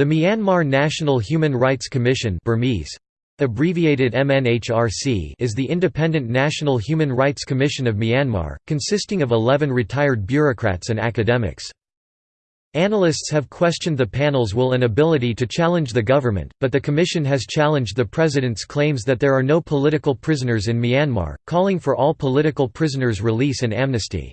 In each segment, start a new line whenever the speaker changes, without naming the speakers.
The Myanmar National Human Rights Commission Burmese, abbreviated MNHRC is the independent National Human Rights Commission of Myanmar, consisting of 11 retired bureaucrats and academics. Analysts have questioned the panel's will and ability to challenge the government, but the commission has challenged the president's claims that there are no political prisoners in Myanmar, calling for all political prisoners' release and amnesty.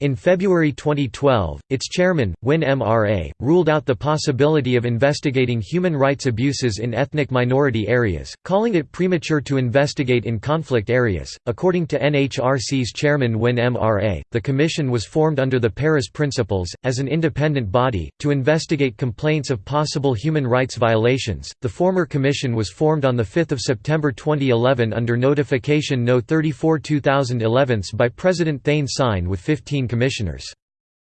In February 2012, its chairman, Win Mra, ruled out the possibility of investigating human rights abuses in ethnic minority areas, calling it premature to investigate in conflict areas. According to NHRC's chairman Win Mra, the commission was formed under the Paris Principles, as an independent body, to investigate complaints of possible human rights violations. The former commission was formed on 5 September 2011 under Notification No 34 2011 by President Thein Sein with 15 commissioners.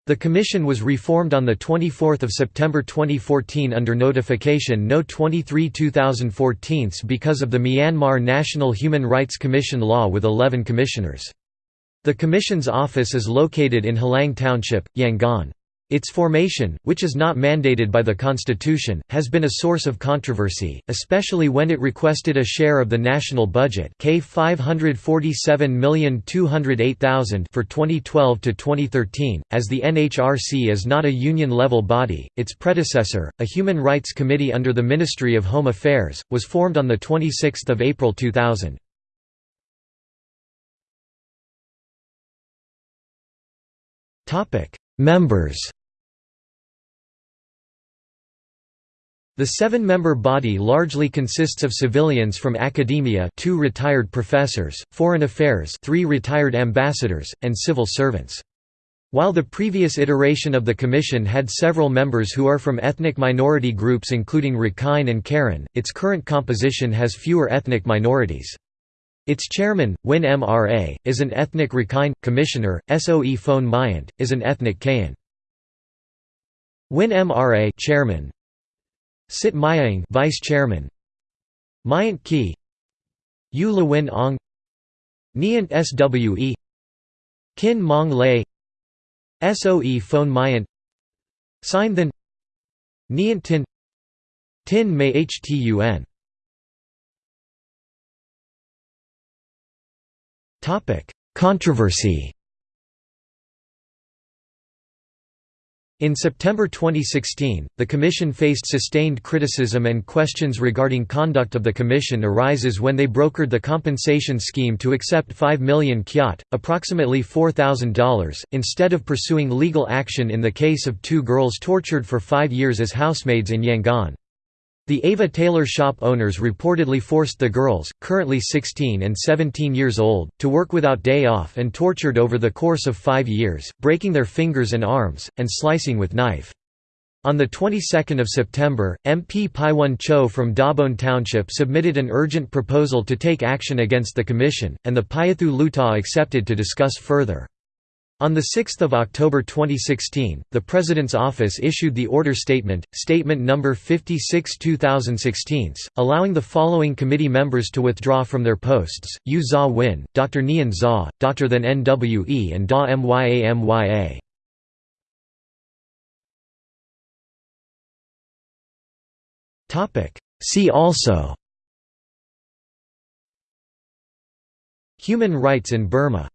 The commission was reformed on 24 September 2014 under Notification No. 23 2014 because of the Myanmar National Human Rights Commission law with 11 commissioners. The commission's office is located in Hlaing Township, Yangon. Its formation, which is not mandated by the constitution, has been a source of controversy, especially when it requested a share of the national budget K 547,208,000 for 2012 to 2013. As the NHRC is not a union-level body, its predecessor, a human rights committee under the Ministry of Home Affairs, was formed on the 26th of April 2000. Topic: Members The seven-member body largely consists of civilians from academia two retired professors, foreign affairs three retired ambassadors, and civil servants. While the previous iteration of the commission had several members who are from ethnic minority groups including Rakhine and Karen, its current composition has fewer ethnic minorities. Its chairman, Win Mra, is an ethnic Rakhine, commissioner, Soe Phone Myint, is an ethnic Kayan. Win Mra chairman, Sitt Myaing Vice Chairman. Myint Ki. Yu Lewin Ong. Nyant Swe Khin Maung Lay Soe Phone Myint Sign Than Nyant Tin. Tin May Htun Controversy In September 2016, the Commission faced sustained criticism and questions regarding conduct of the Commission arises when they brokered the compensation scheme to accept 5 million kyat, approximately $4,000, instead of pursuing legal action in the case of two girls tortured for five years as housemaids in Yangon. The Ava Taylor shop owners reportedly forced the girls, currently 16 and 17 years old, to work without day off and tortured over the course of five years, breaking their fingers and arms, and slicing with knife. On the 22nd of September, MP Paiwan Cho from Dagon Township submitted an urgent proposal to take action against the Commission, and the Pyithu Hluttaw accepted to discuss further. On 6 October 2016, the President's office issued the order statement, Statement No. 56-2016, allowing the following committee members to withdraw from their posts, Yu Za Win, Dr. Nyan Zaw, Dr. Than Nwe and Daw Mya Mya. See also Human rights in Burma